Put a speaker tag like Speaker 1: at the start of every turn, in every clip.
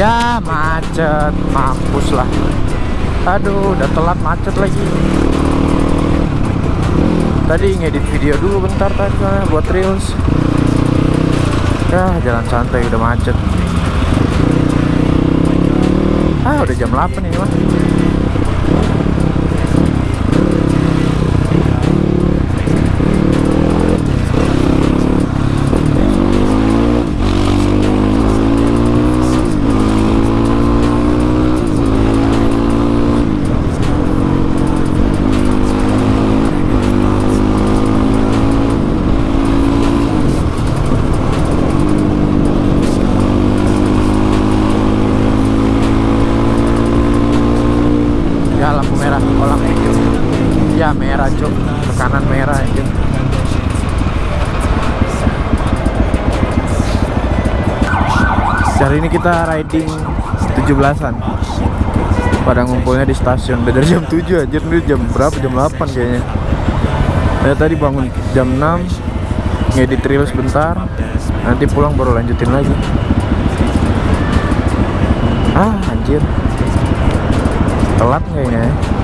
Speaker 1: Ya macet. Mampus lah. Aduh udah telat macet lagi. Tadi ngedit video dulu bentar tadi buat reels. Ya jalan santai udah macet. Ah udah jam 8 ini mah Ya lampu merah Olang Ya merah Ke kanan merah aja Hari ini kita riding 17-an Pada ngumpulnya di stasiun. Dari jam 7 aja Ini jam berapa? Jam 8 kayaknya. Ya tadi bangun jam 6 Ngedit reel sebentar. Nanti pulang baru lanjutin lagi. Ah anjir. Telat kayaknya ya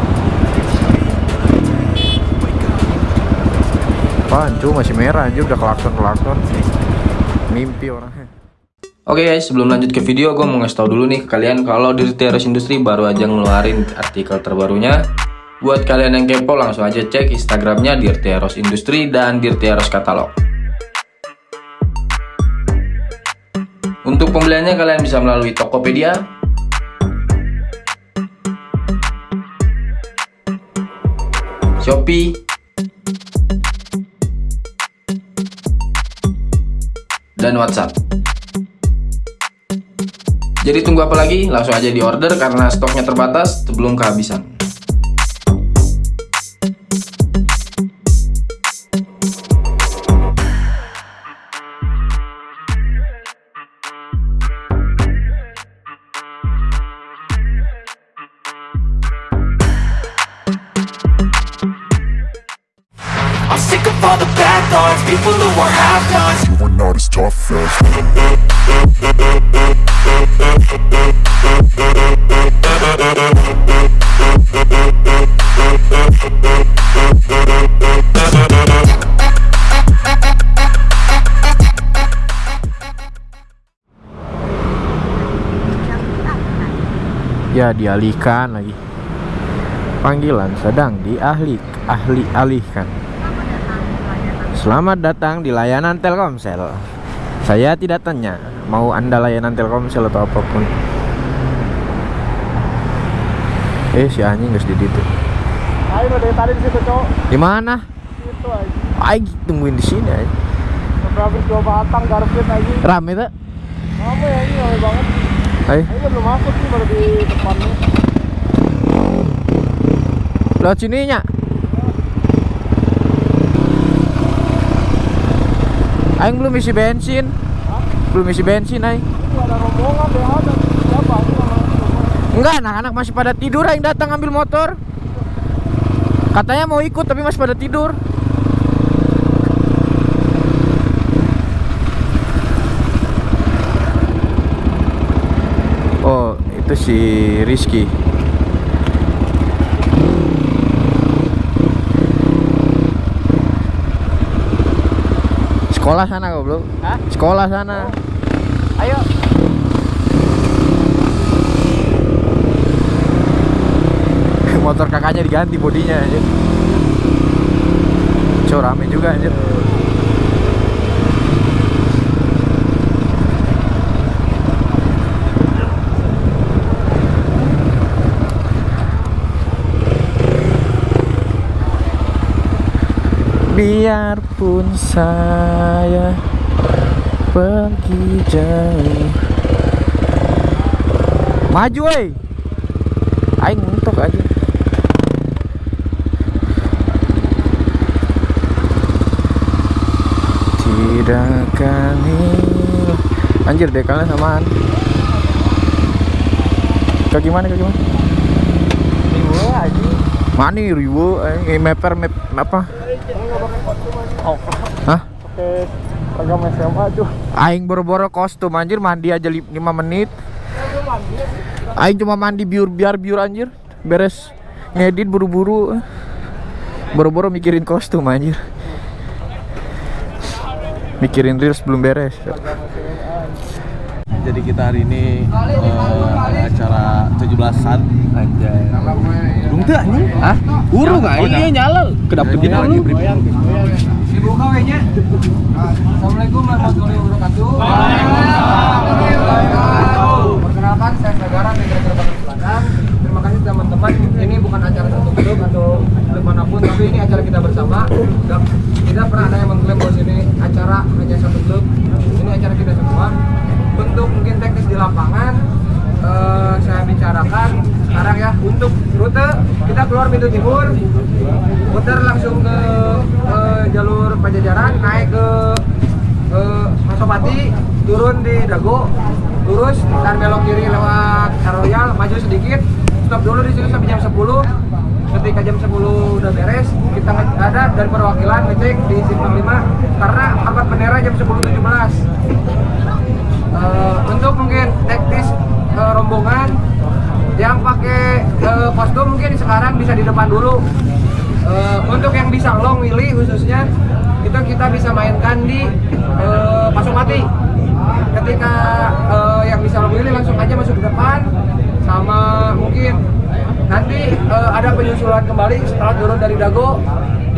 Speaker 1: Apaan? Cu masih merah anjir udah kelakson-kelakson Mimpi orangnya.
Speaker 2: Oke guys, sebelum lanjut ke video, gue mau ngasih tau dulu nih ke kalian kalau Dirty Eros Industry baru aja ngeluarin artikel terbarunya. Buat kalian yang kepo, langsung aja cek Instagramnya Dirty Eros Industry dan Dirty Eros Katalog. Untuk pembeliannya kalian bisa melalui Tokopedia, Shopee, dan WhatsApp. Jadi tunggu apa lagi? Langsung aja di order karena stoknya terbatas sebelum kehabisan.
Speaker 3: People who are
Speaker 4: as
Speaker 1: Ya dialihkan lagi. Panggilan sedang diahli ahli alihkan Selamat datang di layanan Telkomsel Saya tidak tanya Mau anda layanan Telkomsel atau apa pun Eh si anjing guys di situ
Speaker 5: Ayo dari tadi di situ cowok.
Speaker 1: Di mana?
Speaker 5: Itu aja.
Speaker 1: Aing tungguin di sini aja.
Speaker 5: Berapa dua batang garpit aja.
Speaker 1: Rame tuh.
Speaker 5: Apa ya ini rame banget.
Speaker 1: Ayo,
Speaker 5: belum masuk sih baru di depannya.
Speaker 1: lewat sini Aing belum isi bensin. Belum isi bensin aing.
Speaker 5: Ada rombongan ada. Siapa?
Speaker 1: Enggak, anak-anak masih pada tidur yang datang ambil motor. Katanya mau ikut tapi masih pada tidur. Oh, itu si Rizky. Sekolah sana goblok.
Speaker 5: Hah?
Speaker 1: Sekolah sana.
Speaker 5: Ayo.
Speaker 1: motor kakaknya diganti bodinya aja Cok rame juga anjir Biarpun saya pergi jauh Maju woi Aing untuk aja Tidak akan hilang Anjir dekalnya samaan Kau gimana kau gimana?
Speaker 5: Riwo aja.
Speaker 1: Mana nih riwo eh meper map apa?
Speaker 5: Oh,
Speaker 1: Hah?
Speaker 5: pakai seragam SMA tuh.
Speaker 1: Aing boro-boro kostum anjir mandi aja 5 menit. Aing cuma mandi biur biar biur anjir. Beres ngedit buru-buru. Boro-boro mikirin kostum anjir. Mikirin reels belum beres.
Speaker 6: Jadi kita hari ini ada acara 17-an
Speaker 1: Anjay.
Speaker 6: Dung teu anjing?
Speaker 1: Hah?
Speaker 6: Urung aing
Speaker 1: iya nyala. Kedap
Speaker 6: Ini lagi.
Speaker 5: Dibuka kayaknya. Assalamualaikum warahmatullahi wabarakatuh. Perkenalkan saya Sagara Manajer Batik Selatan. Terima kasih teman-teman. Ini bukan acara satu grup atau grup mana pun, tapi ini acara kita bersama. Dan tidak pernah ada yang mengklaim bahwa ini acara hanya satu grup. Ini acara kita semua. Untuk mungkin teknis di lapangan, eh, saya bicarakan sekarang ya untuk rute kita keluar pintu timur putar langsung ke eh, jalur Pajajaran naik ke eh, Masopati turun di Dago lurus dan belok kiri lewat Royal maju sedikit stop dulu di situ sampai jam 10 ketika jam 10 udah beres kita ada dari perwakilan ngecek di simpang 5 karena rapat bendera jam 10.17 Eh, untuk mungkin teknis eh, rombongan yang pakai eh, kostum mungkin sekarang bisa di depan dulu. Eh, untuk yang bisa long willy khususnya itu kita bisa mainkan di eh, Pasopati ketika eh, yang bisa long willy langsung aja masuk ke depan sama mungkin nanti eh, ada penyusulan kembali setelah turun dari Dago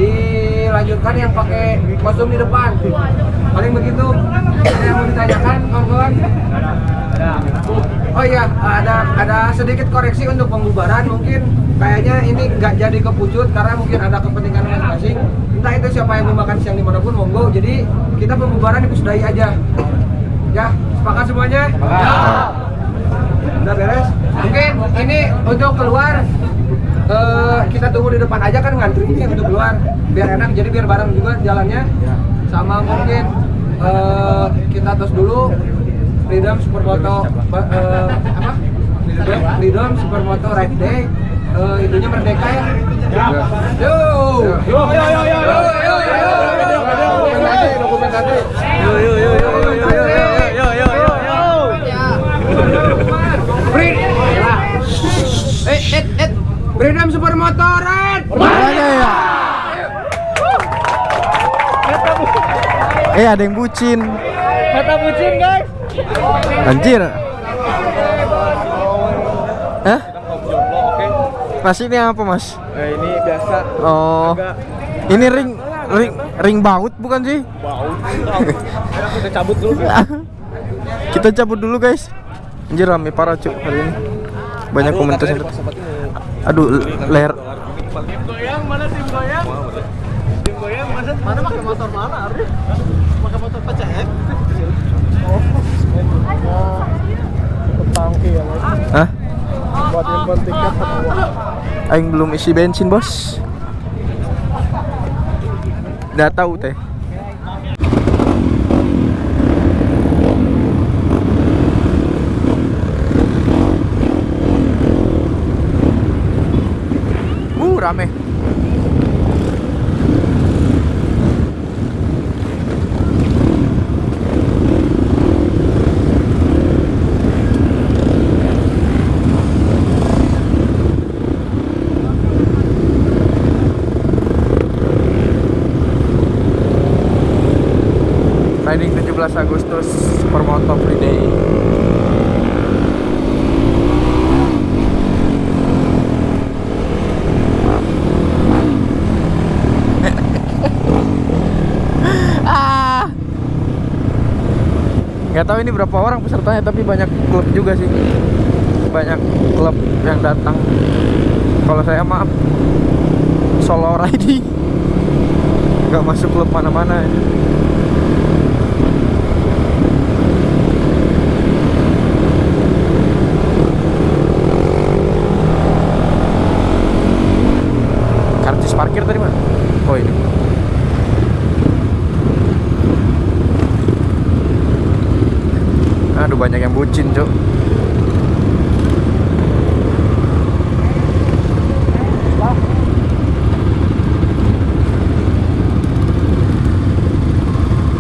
Speaker 5: dilanjutkan yang pakai kostum di depan. Paling begitu ada yang mau ditanyakan kawan-kawan? Oh iya, ada ada sedikit koreksi untuk pembubaran. Mungkin kayaknya ini nggak jadi kepucut karena mungkin ada kepentingan masing-masing. Entah itu siapa yang mau makan siang di mana pun, monggo. Jadi kita pembubaran dipusudahi aja. Ya, sepakat semuanya? Ya. Udah beres? Mungkin ini untuk keluar eh, kita tunggu di depan aja kan ngantri nih untuk keluar biar enak jadi biar bareng juga jalannya sama mungkin eh, kita tos dulu Freedom Supermoto eh, apa Freedom, Freedom Supermoto Ride Day Eh, itunya merdeka ya yo yo yo yo yo yo yo yo dokumentasi dokumentasi yo yo yo yo yo yo yo yo yo yo Free eh eh eh Freedom Supermoto Ride
Speaker 1: Makanya ya. Eh ada yang bucin.
Speaker 5: kata bucin guys
Speaker 1: Anjir. Mas ini apa mas?
Speaker 6: Eh, ini biasa
Speaker 1: Oh, ini ring ring ring baut bukan sih?
Speaker 6: bau. Kita cabut dulu.
Speaker 1: Kita cabut dulu guys. Anjir rame parah cuk hari ini. Banyak komentar. Aduh leher.
Speaker 5: goyang mana tim goyang tim goyang mana mana pakai motor mana Arif pakai motor PCX oh tangki ya
Speaker 1: Hah?
Speaker 5: Buat info tiket
Speaker 1: Aing belum isi bensin bos. Udah tahu teh. Uh rame. Riding 17 Agustus Supermoto Free Day. ah. Gak tahu ini berapa orang pesertanya tapi banyak klub juga sih. Banyak klub yang datang. Kalau saya maaf solo riding. Gak masuk klub mana-mana ya. Karcis parkir tadi mana? Oh ini. Aduh banyak yang bucin cok.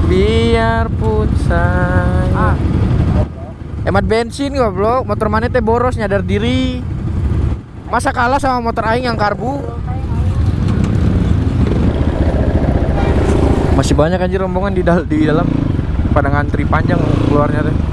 Speaker 1: Biarpun saya Hemat bensin goblok, motor mana teh boros nyadar diri. Masa kalah sama motor aing yang karbu? Masih banyak anjir rombongan di, dal di dalam pada ngantri panjang keluarnya teh. Eh.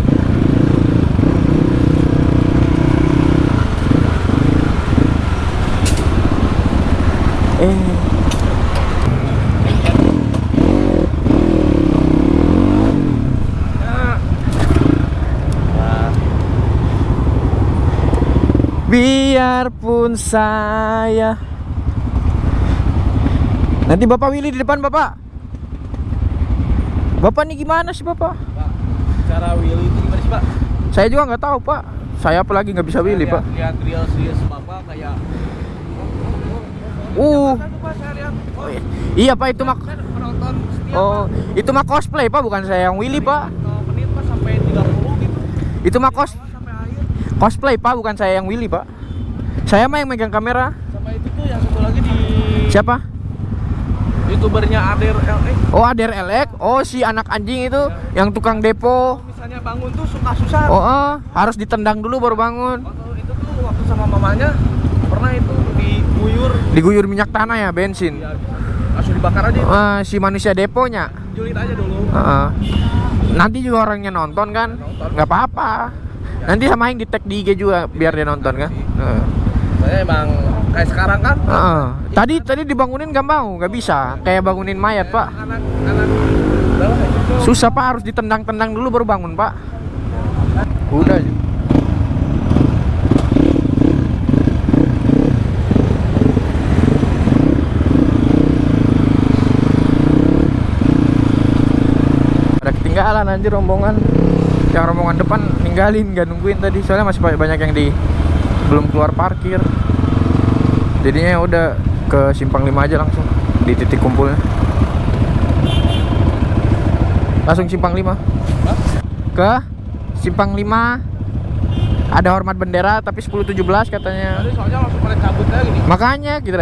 Speaker 1: Biarpun saya. Nanti Bapak Willy di depan Bapak. Bapak nih gimana sih Bapak?
Speaker 6: Cara Willy itu gimana sih Pak?
Speaker 1: Saya juga nggak tahu Pak. Saya apalagi nggak bisa Willy Pak?
Speaker 6: Lihat real serius Bapak kayak
Speaker 1: Uh,
Speaker 6: Pak? Saya lihat.
Speaker 1: Oh, iya. iya Pak itu mah
Speaker 6: Saya penonton setia
Speaker 1: Oh, itu mah cosplay Pak bukan saya yang Willy Pak.
Speaker 6: Pak menit Pak sampai 30 gitu.
Speaker 1: Itu mah cos cosplay Pak bukan saya yang Willy Pak Saya mah yang megang kamera.
Speaker 6: Sama itu tuh yang satu lagi di
Speaker 1: Siapa?
Speaker 6: youtubernya Ader LX
Speaker 1: Oh Ader Elek Oh si anak anjing itu Yang tukang depo.
Speaker 6: Misalnya bangun tuh suka susah
Speaker 1: Oh eh, harus ditendang dulu baru bangun.
Speaker 6: Waktu itu tuh waktu sama mamanya pernah itu diguyur.
Speaker 1: Diguyur minyak tanah ya bensin.
Speaker 6: Ya, langsung dibakar aja.
Speaker 1: Eh, Si manusia deponya.
Speaker 6: Julid aja dulu.
Speaker 1: Heeh. Nanti juga orangnya nonton kan? Nggak apa-apa. Nanti sama yang di tag di IG juga biar dia nonton kan? Heeh.
Speaker 6: Saya emang kayak sekarang kan.
Speaker 1: Heeh. Tadi tadi dibangunin nggak mau nggak bisa. Kayak bangunin mayat pak.
Speaker 6: Anak anak bawah itu
Speaker 1: Susah pak. Harus ditendang-tendang dulu baru bangun pak. Udah. Ada ketinggalan anjir rombongan. Yang rombongan depan ninggalin nggak nungguin tadi. Soalnya masih banyak yang di belum keluar parkir. Jadinya ya udah ke simpang 5 aja langsung Di titik kumpulnya. Langsung simpang 5 Ke simpang 5 Ada hormat bendera tapi 10-17 katanya.
Speaker 6: Tadi soalnya langsung pada cabut aja gini
Speaker 1: Makanya gitu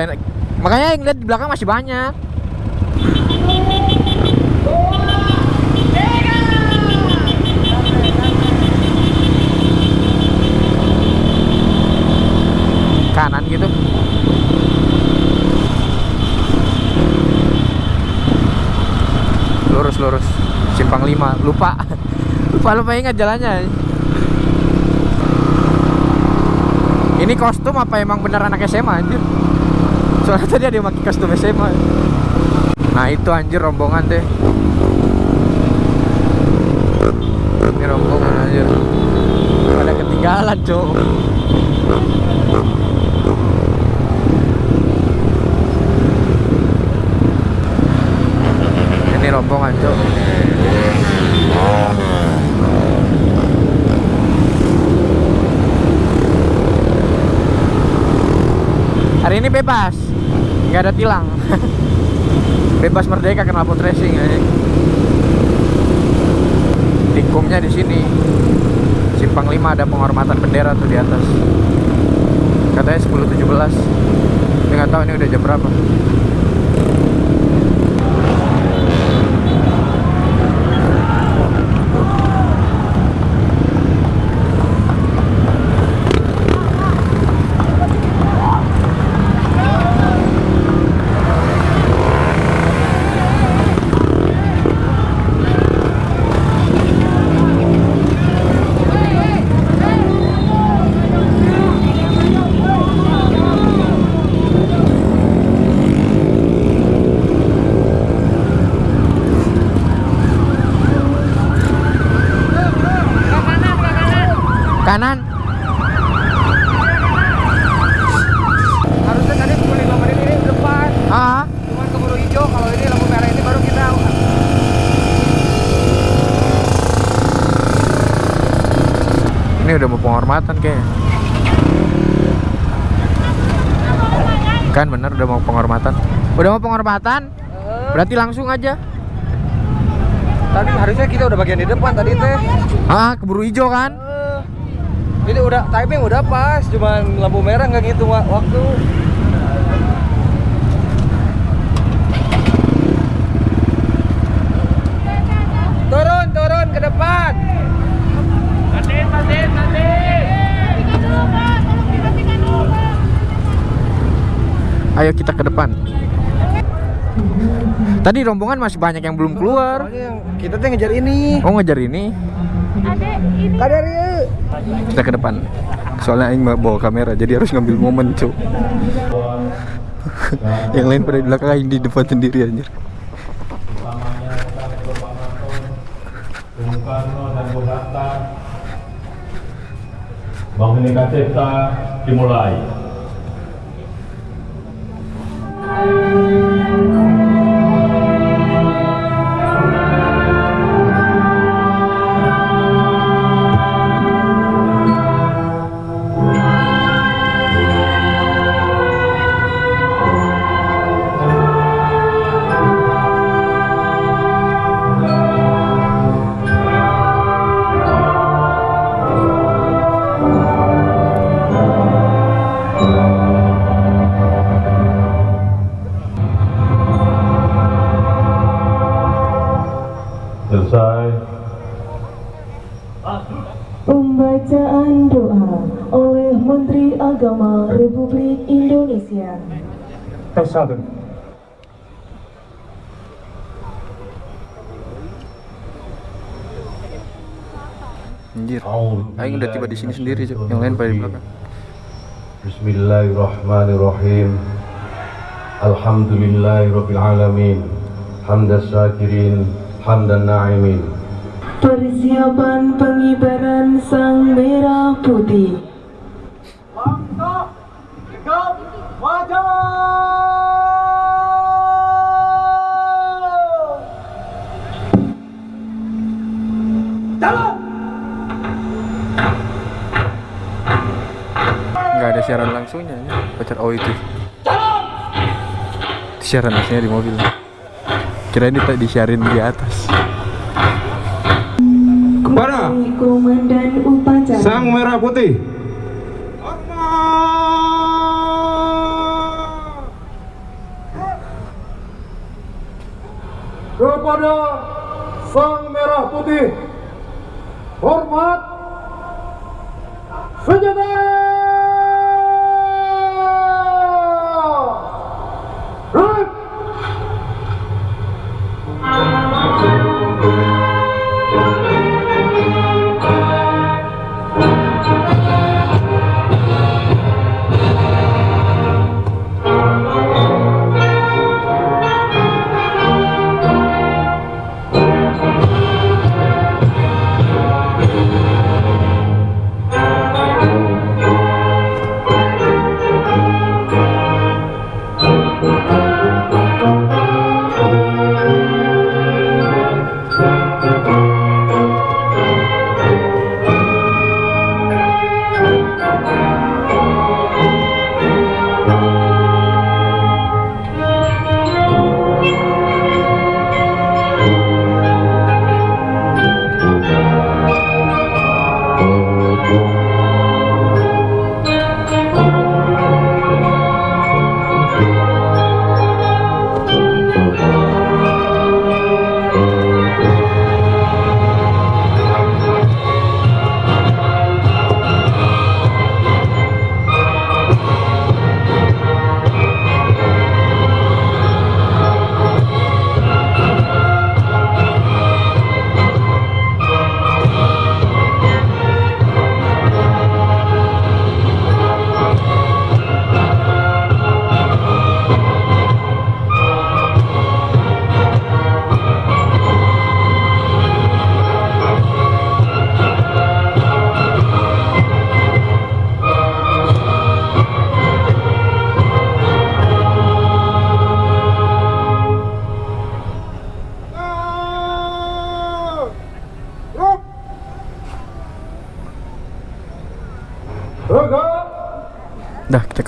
Speaker 1: Makanya yang lihat di belakang masih banyak Kanan gitu. Lurus lurus. Simpang 5 Lupa. Lupa lupa ingat jalannya. Ini kostum apa emang bener anak SMA anjir? Soalnya tadi ada yang kostum SMA Nah itu anjir rombongan deh. Ini rombongan anjir. Pada ketinggalan cok Ini rombongan cok Hari ini bebas. Nggak ada tilang. Bebas merdeka kenal pot racing ya. Tikungnya di sini. Simpang 5 ada penghormatan bendera tuh di atas. Katanya 10.17 Tapi nggak tahu ini udah jam berapa Kanan.
Speaker 5: Harusnya tadi 15 menit ini depan.
Speaker 1: Ah
Speaker 5: Cuman keburu hijau, kalau ini lampu merah ini baru kita
Speaker 1: Ini udah mau penghormatan kayaknya. Kan bener udah mau penghormatan. Udah mau penghormatan? Berarti langsung aja.
Speaker 5: Tadi harusnya kita udah bagian di depan tadi teh.
Speaker 1: Ah keburu hijau kan
Speaker 5: jadi udah timing udah pas cuman lampu merah nggak gitu waktu turun turun ke depan matiin matiin matiin
Speaker 1: ayo kita ke depan Tadi rombongan masih banyak yang belum keluar.
Speaker 5: Kita tuh ngejar ini.
Speaker 1: Oh ngejar ini.
Speaker 5: Ada ini. Ada ini.
Speaker 1: Kita ke depan. Soalnya Aing bawa kamera, jadi harus ngambil momen cuy. yang lain pada di belakang Aing di depan sendiri anjir.
Speaker 7: Bung Karno Cipta dimulai
Speaker 8: Agama Republik Indonesia.
Speaker 7: tes satu
Speaker 1: Anjir. Aing udah tiba di sini sendiri cuy. Yang lain pada di belakang.
Speaker 7: Bismillahirrahmanirrahim Alhamdulillahirabbil alamin hamdas syakirin hamdan na'imin
Speaker 8: Persiapan pengibaran sang merah putih.
Speaker 1: Nggak ada siaran langsungnya ya. pacar oh itu siaran langsungnya di mobil kira ini tak disiarin di atas
Speaker 7: Kepada
Speaker 8: Komandan upacara.
Speaker 7: Sang Merah Putih
Speaker 5: Kepada Sang Merah Putih. Hormat.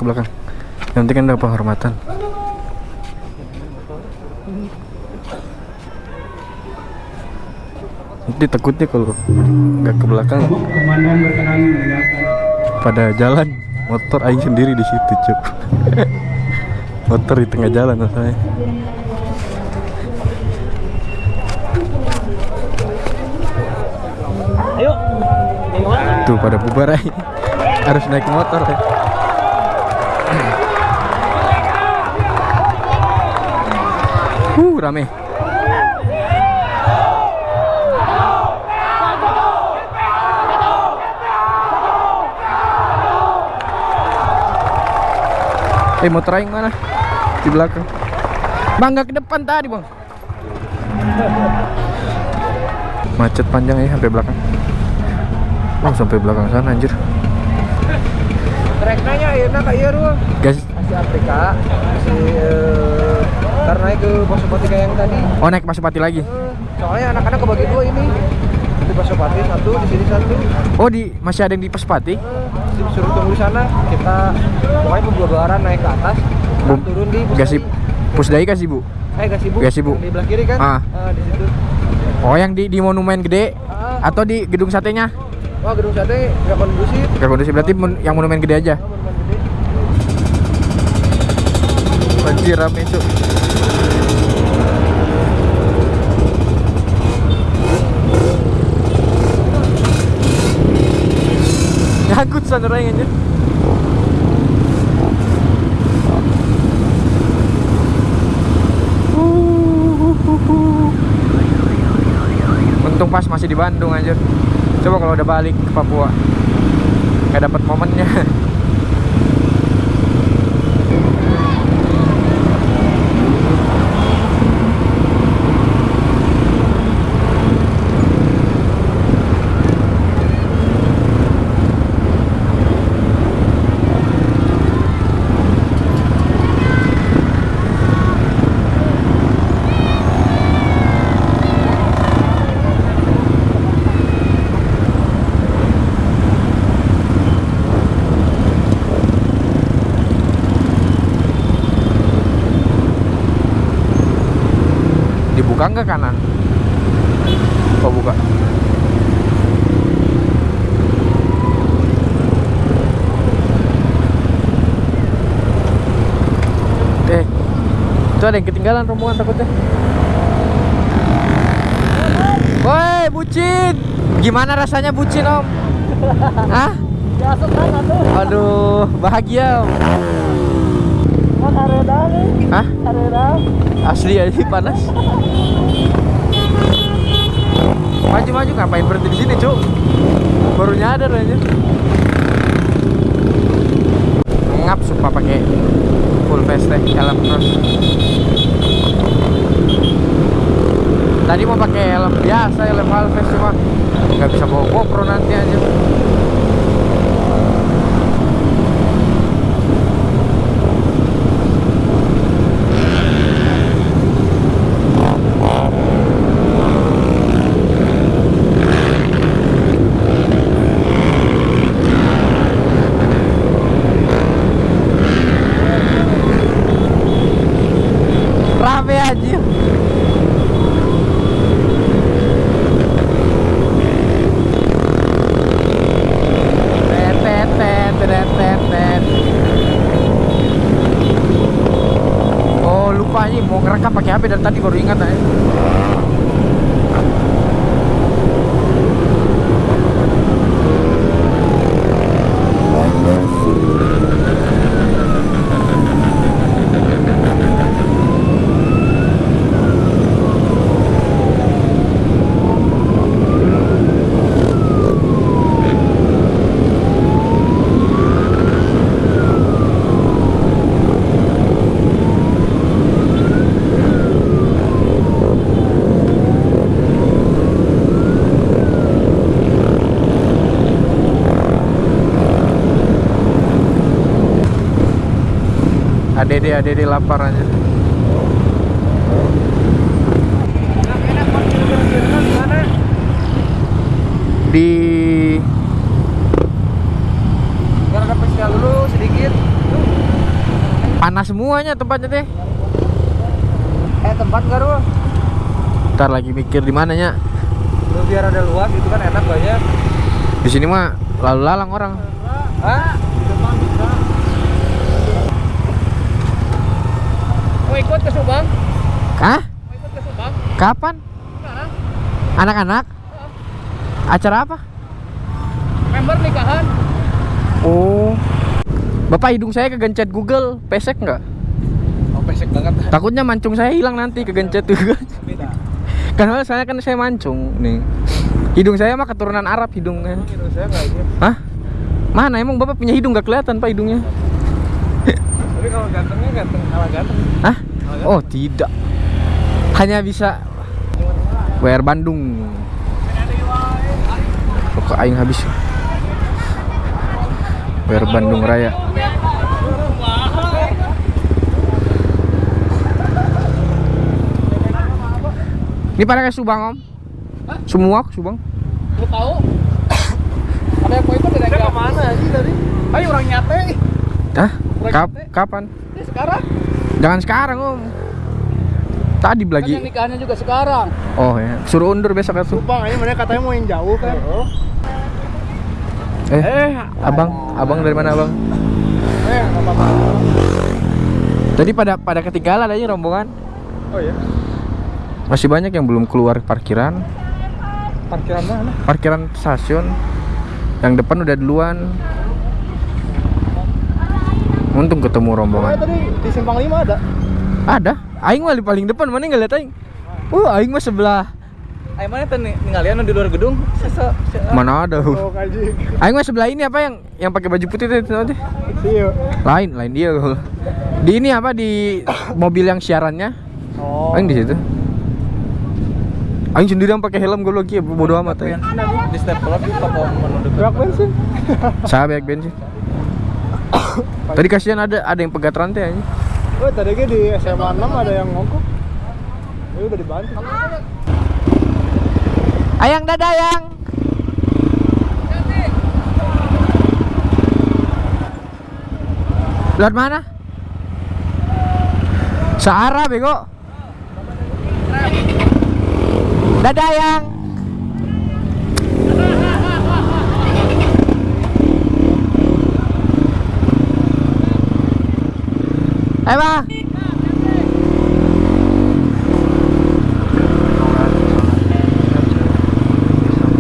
Speaker 1: Belakang. Nanti kan ada penghormatan. Nanti takutnya kalau nggak ke belakang pada jalan motor aing sendiri di situ cuk. Motor di tengah jalan masalahnya tuh pada bubar aing. Harus naik motor ya. Uh, rame. Eh, mau trying mana? Di belakang. Bang, nggak ke depan tadi, Bang. Macet panjang ya sampai belakang. Oh, sampai belakang sana anjir.
Speaker 5: Treknya enak kayak iya ruang.
Speaker 1: Guys,
Speaker 5: Masih Afrika, masih eh, ntar naik ke Pasopati kayak yang tadi.
Speaker 1: oh naik Pasupati lagi.
Speaker 5: Eh, Soalnya anak-anak kebagi dua ini. Di Pasopati satu, di sini satu.
Speaker 1: Oh, di masih ada yang di Pasupati?
Speaker 5: Eh, disuruh tunggu di sana. Kita pokoknya pembelajaran naik ke atas, ntar
Speaker 1: Bu-
Speaker 5: turun di Pusdai.
Speaker 1: Pusdai kasih, Bu.
Speaker 5: Eh Gasibu.
Speaker 1: Gasibu.
Speaker 5: Yang Di belah kiri kan?
Speaker 1: Ah.
Speaker 5: Eh, di situ.
Speaker 1: Oh, yang di di monumen gede
Speaker 5: Ah.
Speaker 1: atau di gedung satenya?
Speaker 5: Wah gedung sate nggak kondusif.
Speaker 1: Gak kondusif berarti mon- yang monumen gede aja.
Speaker 5: Oh, monumen gede.
Speaker 1: Anjir rame cuk. Nyangkut sana orang anjir. Untung pas masih di Bandung anjir. Coba kalau udah balik ke Papua. Gak dapat momennya. Dibuka nggak kanan? Oh buka. Eh, itu ada yang ketinggalan rombongan takutnya. Woi, bucin. Gimana rasanya bucin, Om? Hah? Aduh, bahagia, Om. Hah? Asli aja panas. Maju maju ngapain berhenti di sini, Cuk? Baru nyadar aja. Ngap sumpah pakai full face teh helm terus. Tadi mau pakai helm biasa, helm half face cuma nggak bisa bawa GoPro nanti aja. Rame aja. Oh lupa nih mau ngerekam pakai HP dari tadi baru ingat aja. ADD ADD lapar aja. Di
Speaker 5: dulu sedikit.
Speaker 1: panas semuanya tempatnya teh.
Speaker 5: Eh tempat ruang?
Speaker 1: Ntar lagi mikir di mananya.
Speaker 5: Lu biar ada luas itu kan enak banyak.
Speaker 1: Di sini mah lalu lalang orang.
Speaker 5: Hah? Mau ikut ke Subang?
Speaker 1: Hah?
Speaker 5: Mau ikut ke Subang?
Speaker 1: Kapan?
Speaker 5: Sekarang?
Speaker 1: Anak-anak? Acara apa?
Speaker 5: Member nikahan?
Speaker 1: Oh. Bapak hidung saya kegencet Google, pesek nggak?
Speaker 6: pesek banget.
Speaker 1: Takutnya mancung saya hilang nanti kegencet tuh. Karena saya kan saya mancung nih. Hidung saya mah keturunan Arab hidungnya.
Speaker 6: Hidung saya nggak.
Speaker 1: Hah? Mana emang bapak punya hidung gak kelihatan pak hidungnya?
Speaker 6: Tapi kalau gantengnya ganteng kalah ganteng.
Speaker 1: Hah? Oh tidak. Hanya bisa WR Bandung. Kok aing habis. WR Bandung Raya. Ini pada ke Subang om? Semua ke Subang?
Speaker 6: Lu tahu? Ada yang poin ada yang ke mana sih tadi? Ayo orang nyate.
Speaker 1: Hah? Kap kapan?
Speaker 6: Ini sekarang.
Speaker 1: Jangan sekarang om. Tadi
Speaker 6: Kan
Speaker 1: lagi.
Speaker 6: yang nikahnya juga sekarang.
Speaker 1: Oh ya, suruh undur besok atuh.
Speaker 6: Bang, ini mereka katanya mau yang jauh kan.
Speaker 1: Eh, abang, abang dari mana abang?
Speaker 6: Eh, apa-apa.
Speaker 1: Tadi pada pada ketinggalan aja rombongan.
Speaker 6: Oh ya.
Speaker 1: Masih banyak yang belum keluar parkiran.
Speaker 6: Parkiran mana?
Speaker 1: Parkiran stasiun. Yang depan udah duluan. Untung ketemu
Speaker 6: Oh,
Speaker 1: rombongan.
Speaker 6: tadi di simpang 5 ada.
Speaker 1: Ada. Aing mah di paling depan, mana nggak lihat aing? Uh, aing mah sebelah.
Speaker 6: Ayo mana tadi ninggalian di luar gedung? Sesa.
Speaker 1: Mana ada?
Speaker 6: Oh, kaji.
Speaker 1: Aing mah sebelah ini apa yang yang pakai baju putih itu tadi?
Speaker 6: Iya.
Speaker 1: Lain, lain dia. Di ini apa di mobil yang siarannya?
Speaker 6: Oh.
Speaker 1: Aing di situ. Aing sendiri yang pakai helm gue lagi ya bodo amat aing.
Speaker 6: Di step di toko menu dekat. Berapa bensin?
Speaker 1: Saya banyak bensin. Tadi kasihan ada ada yang pegat rantai aja.
Speaker 6: Oh, tadi di SMA 6 ada yang ngongkok. Ya udah dibantu.
Speaker 1: Ayang dada ayang. Lewat mana? Searah bego. Dadah ayang. Ayo bang.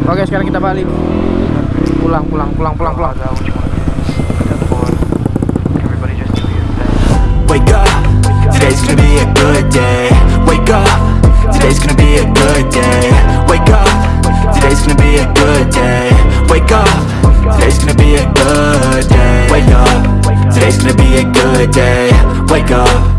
Speaker 1: Oke sekarang kita balik. Pulang pulang pulang pulang pulang.
Speaker 3: Wake up, today's gonna be a good day. Wake up, today's gonna be a good day. Wake up, today's gonna be a good day. Wake up, today's gonna be a good day. Wake up, today's gonna be a good day. Wake up.